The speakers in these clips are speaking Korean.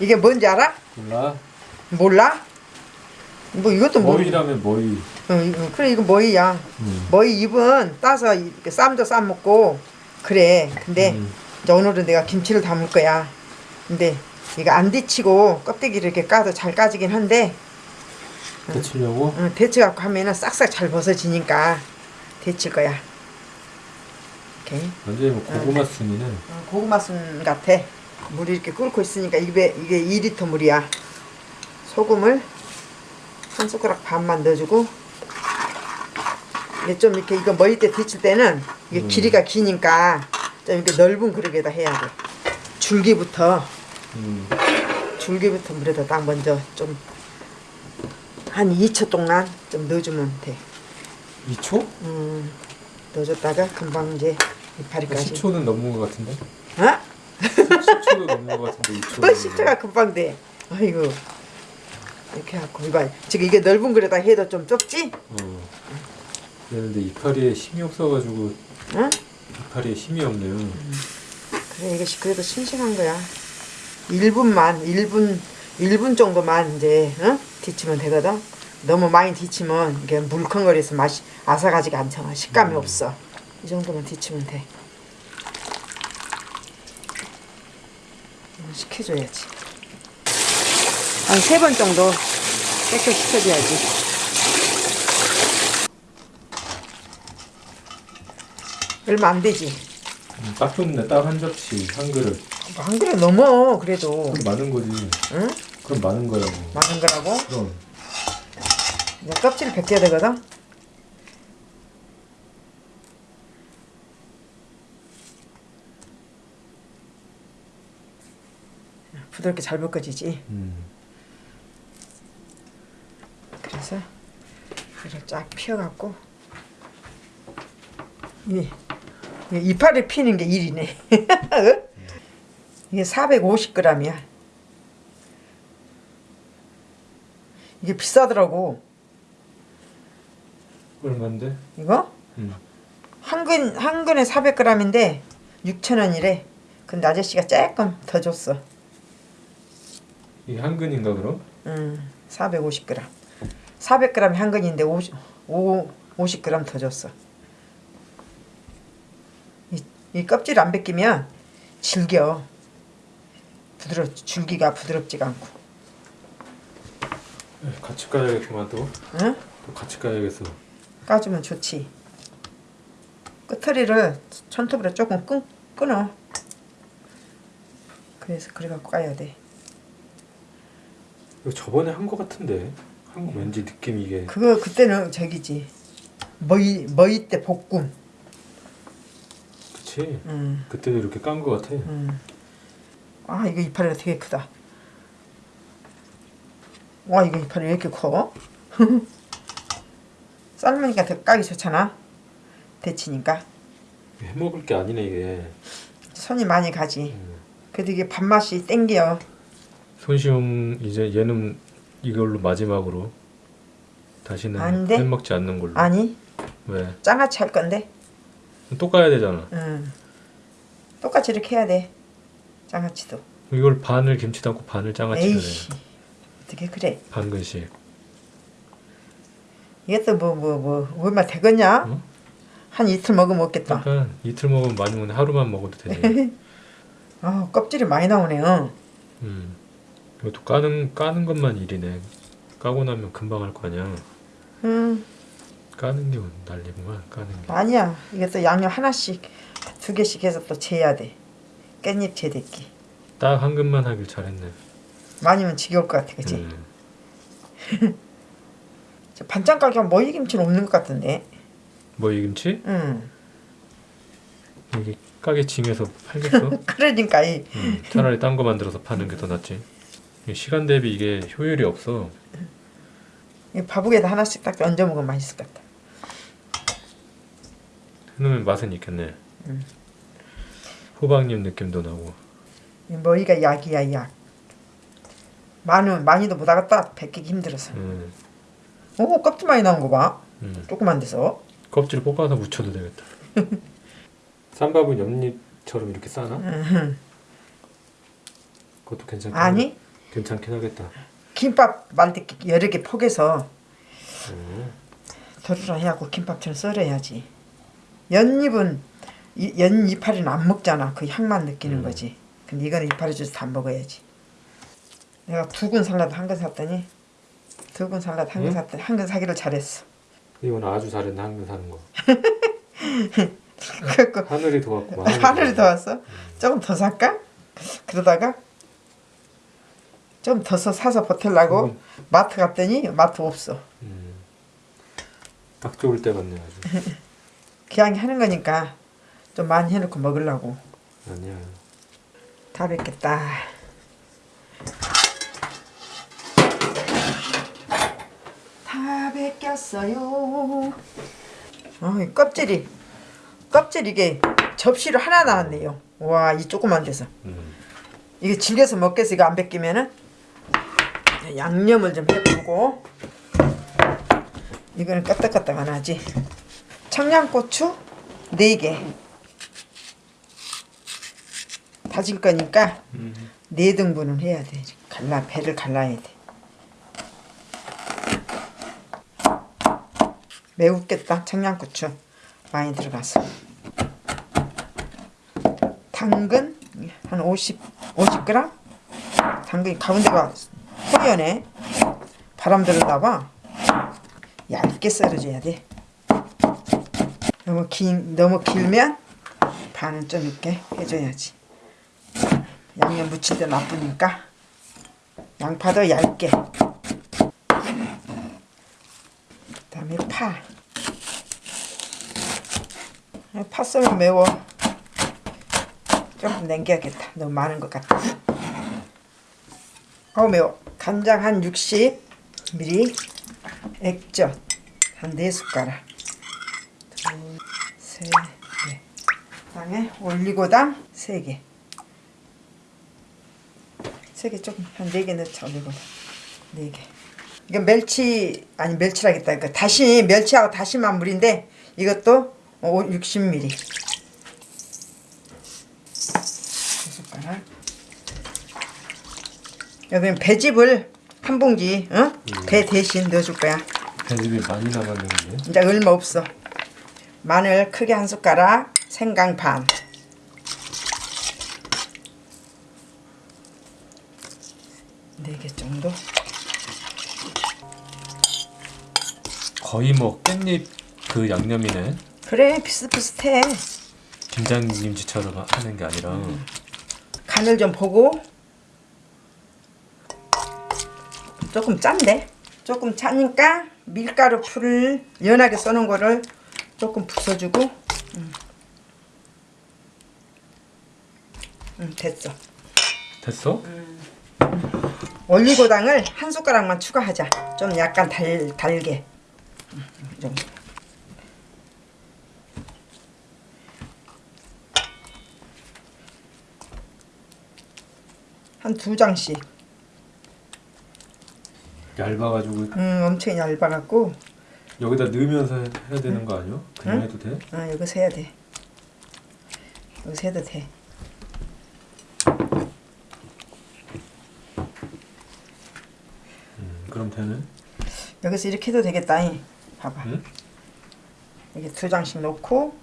이게 뭔지 알아? 몰라. 몰라? 뭐 이것도. 머리라면 머리. 어, 이거- 그래 이거 머리야. 음. 머리 잎은 따서 쌈도 싸 먹고 그래. 근데 음. 이제 오늘은 내가 김치를 담을 거야. 근데 이거 안 데치고 껍데기를 이렇게 까도 잘 까지긴 한데 데치려고? 어, 데쳐 갖고 하면은 싹싹 잘 벗어지니까 데칠 거야. 이렇게 완전히 뭐 고구마 순이네. 어, 고구마 순 같아. 물이 이렇게 끓고 있으니까 이게 이게 2리터 물이야. 소금을 한 숟가락 반만 넣어주고 이게 좀 이렇게 이거 머리 때 데칠 때는 이게 음. 길이가 기니까 좀 이렇게 넓은 그릇에다 해야 돼. 줄기부터 음. 줄기부터 물에다 딱 먼저 좀 한 2초 동안 좀 넣어주면 돼. 2초? 음, 넣어줬다가 금방 이제 이파리까지. 10초는 넘는 것 같은데? 어? 10초도 넘는 것 같은데 2초. 또 10초가 금방 돼. 아이고. 이렇게 하고 이봐. 지금 이게 넓은 그릇에다 해도 좀 좁지? 어. 그런데 이파리에 힘이 없어가지고 응? 이파리에 힘이 없네요. 그래 이게 시- 그래도 싱싱한 거야. 1분만 1분 1분 정도만 이제 어? 데치면 되거든. 너무 많이 데치면 이게 물컹거려서 맛이 아삭하지가 않잖아. 식감이 음. 없어. 이 정도만 데치면 돼. 이거 식혀줘야지. 한 세 번 정도 깨끗 식혀줘야지. 얼마 안 되지. 음, 딱 좋네. 딱 한 접시, 한 그릇. 뭐한 그릇 넘어 그래도. 그럼 많은 거지. 응? 그럼 많은 거라고. 많은 거라고? 그럼. 이제 껍질을 벗겨야 되거든? 부드럽게 잘 벗겨지지. 음. 그래서 이를 쫙 펴갖고 이, 이 이파리 피는 게 일이네. 이게 450g이야. 이게 비싸더라고. 얼마인데? 이거? 음. 한 근, 한 근에 400g인데 6,000원이래. 근데 아저씨가 조금 더 줬어. 이게 한 근인가 그럼? 음, 450g. 400g이 한 근인데 50, 5, 50g 더 줬어. 이, 이 껍질 안 벗기면 질겨. 부드럽, 줄기가 부드럽지가 않고. 에이, 같이 까야겠구만 또. 응? 또 같이 까야겠어. 까주면 좋지. 끝머리를 손톱으로 조금 끈, 끊어. 그래서 그래갖고 까야 돼. 이거 저번에 한 거 같은데. 한 거 왠지 느낌 이게. 그거 그때는 저기지. 머이 머이 때 볶음. 그치? 음, 그때도 이렇게 깐 거 같아. 음. 아 이거 이파리가 되게 크다. 와 이거 이파리 왜 이렇게 커? 삶으니까 더 까기 좋잖아. 데치니까 해 먹을 게 아니네 이게. 손이 많이 가지. 음. 그래도 이게 밥맛이 땡겨. 손시험 이제 얘는 이걸로 마지막으로 다시는 안 먹지 않는 걸로. 아니 왜? 장아찌 할 건데. 또 까야 되잖아. 음. 똑같이 이렇게 해야 돼. 장아찌도. 이걸 반을 김치 담고 반을 장아찌를 해. 어떻게 그래? 반 근씩. 이게 또뭐뭐 뭐 얼마 되겠냐? 응? 한 이틀 먹으면 먹겠다. 그러니까 이틀 먹으면 많이 먹는데 하루만 먹어도 되지. 아 껍질이 많이 나오네요. 음. 이것도 까는 까는 것만 일이네. 까고 나면 금방 할 거 아니야. 음 까는 게 난리구만. 까는 게. 아니야. 이게 또 양념 하나씩 두 개씩 해서 또 재야 돼. 깻잎 재대기. 딱 한 근만 하길 잘했네. 많이면 지겨울 것 같아, 그치? 음. 저 반찬 가게 하면 머위김치는 없는 것 같은데. 뭐이 김치? 응. 이게 가게 징해서 팔겠어? 그러니까 이 음, 차라리 딴 거 만들어서 파는 게 더 낫지. 이 시간 대비 이게 효율이 없어. 이 밥국에다 하나씩 딱 얹어 먹으면 맛있을 것 같아. 해놓으면 맛은 있겠네. 음. 호박잎 느낌도 나고. 이 머위가 약이야, 약. 많이 많이도 못 하겠다. 벗기기 힘들어서. 음, 오 껍질 많이 나온 거 봐. 음. 조그만 데서. 껍질 볶아서 무쳐도 되겠다. 쌈밥은 옆잎처럼 이렇게 싸나? 음. 그것도 괜찮다. 아니 괜찮긴 하겠다. 김밥 만들 게 여러 개 포개서 음. 도루라 해갖고 김밥처럼 썰어야지. 연잎은 이- 연 이파리는 안 먹잖아. 그 향만 느끼는 음. 거지. 근데 이거는 이파리 주스 다 먹어야지. 내가 두 근 살라도 한 근 샀더니 두 근 살라도 한근 응? 샀더니 한 근 사기를 잘했어. 이건 아주 잘했네 한 근 사는 거. 그래갖고 하늘이 도왔구만. 하늘이 더 왔어. 조금 더 살까? 그러다가 좀 더 사서 버틸라고 음. 마트 갔더니 마트 없어. 음. 딱 좋을 때 아주. 그냥 하는 거니까 좀 많이 해놓고 먹으려고. 아니야. 다 뵙겠다. 다 뵙겠어요. 어, 이 껍질이 껍질 이게 접시로 하나 나왔네요. 와, 이 조그만 데서. 음. 이게 질겨서 먹겠어 이거 안 뺏기면은 양념을 좀 해보고. 이거는 까딱까딱 안 하지. 청양고추 4개. 다질 거니까 음. 4등분은 해야 돼. 갈라 배를 갈라야 돼. 매우겠다 청양고추. 많이 들어가서. 당근 한 50, 50g? 당근이 가운데가 허연해 바람 들어다봐 얇게 썰어줘야 돼 너무 긴 너무 길면 반은 좀 이렇게 해줘야지 양념 묻힐 때 나쁘니까 양파도 얇게 그 다음에 파. 파 썰면 매워. 조금 남겨야겠다. 너무 많은 것 같아. 어우 매워. 간장 한 60ml, 액젓 한 4숟가락, 둘, 셋, 넷. 그다음에 올리고당 3개. 3개 조금 한 4개 넣자 올리고당 4개. 이거 멸치 아니 멸치라겠다. 그러니까 다시 멸치하고 다시마 물인데 이것도 60ml. 두 숟가락. 여기 배즙을 한 봉지, 어? 배 대신 넣어줄 거야. 배즙이 많이 남았는데. 이제 얼마 없어. 마늘 크게 한 숟가락, 생강 반. 네 개 정도. 거의 뭐 깻잎 그 양념이네. 그래 비슷비슷해. 김장김치처럼 하는 게 아니라. 간을 좀 보고 조금 짠데 조금 짜니까 밀가루 풀을 연하게 써놓은 거를 조금 부숴주고 음. 음, 됐어 됐어? 올리고당을 한 숟가락만 추가하자 좀 약간 달, 달게 음, 이 정도. 한두 장씩 얇아가지고 음, 엄청 얇아갖고 여기다 넣으면서 해야 되는 거 아니야? 그냥 응? 해도 돼? 아 여기서 해야 돼 여기서 해도 돼 음, 그럼 되네. 여기서 이렇게 해도 되겠다 이. 봐봐 응? 이게 두 장씩 놓고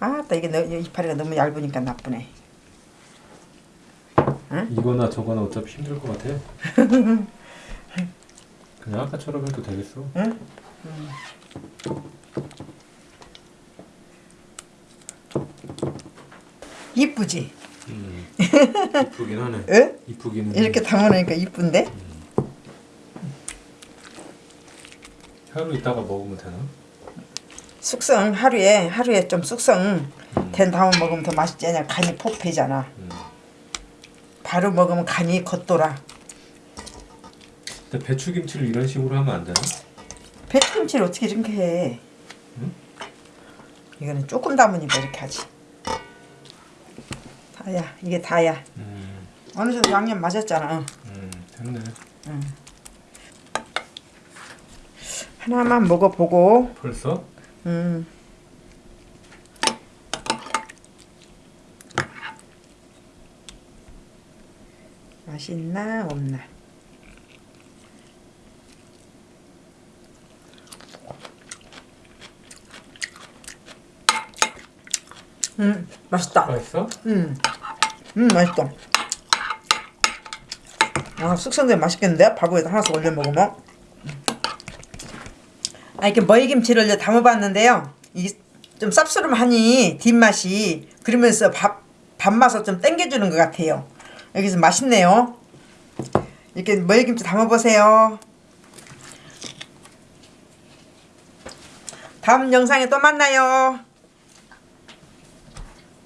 아따 이게 너, 이파리가 너무 얇으니까 나쁘네 이거나 저거나 어차피 힘들 것 같아. 그냥 아까처럼 해도 되겠어. 응? 이쁘지? 음. 이쁘긴 하네. 응? 이쁘기는. 이렇게 담아놓으니까 이쁜데? 하루 있다가 먹으면 되나? 숙성 하루에 하루에 좀 숙성 된 다음 먹으면 더 맛있지 않냐 간이 폭 배잖아 음. 바로 먹으면 간이 겉돌아 근데 배추김치를 이런 식으로 하면 안 되나? 배추김치를 어떻게 이렇게 해 응? 이거는 조금 담으니까 이렇게 하지 다야 이게 다야 음, 어느 정도 양념 맞았잖아 음, 됐네. 하나만 먹어보고 벌써? 음. 맛이 있나 없나 음 맛있다 맛있어? 음, 음 맛있다. 아 숙성된 맛있겠는데 밥에다 하나씩 올려 먹으면. 아 이렇게 머리김치를 이제 담아봤는데요. 이게 좀 쌉싸름하니 뒷맛이 그러면서 밥 밥맛을 좀 땡겨주는 것 같아요. 여기서 맛있네요. 이렇게 머리김치 담아보세요. 다음 영상에 또 만나요.